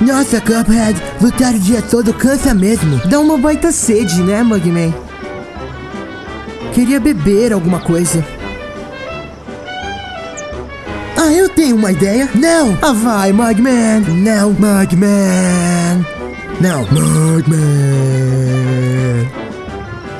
Nossa, Cuphead, lutar o dia todo cansa mesmo. Dá uma baita sede, né, Mugman? Queria beber alguma coisa. Ah, eu tenho uma ideia. Não! Ah, vai, Mugman! Não, Mugman! Não, Mugman!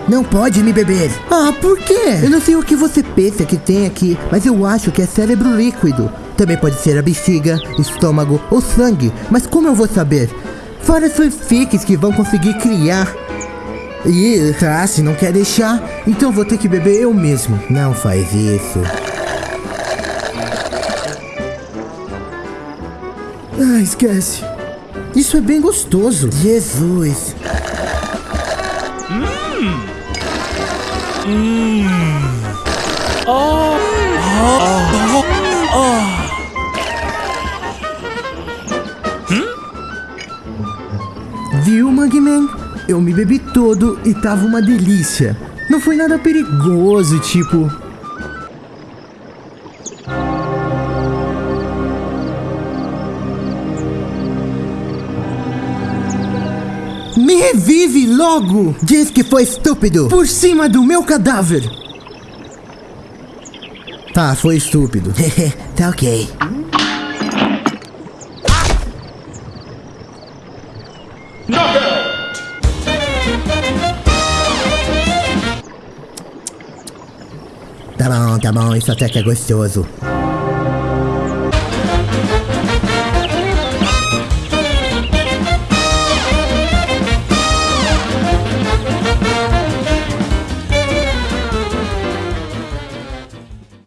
Não pode me beber. Ah, por quê? Eu não sei o que você pensa que tem aqui, mas eu acho que é cérebro líquido. Também pode ser a bexiga, estômago ou sangue, mas como eu vou saber? Fora as fanfics que vão conseguir criar. Ih, tá, se não quer deixar, então vou ter que beber eu mesmo. Não faz isso. Ah, esquece. Isso é bem gostoso. Jesus. Viu, Mugman? Eu me bebi todo e tava uma delícia. Não foi nada perigoso, tipo. Me revive logo! Diz que foi estúpido! Por cima do meu cadáver! Tá, foi estúpido. tá ok. Tá bom, tá bom, isso até que é gostoso.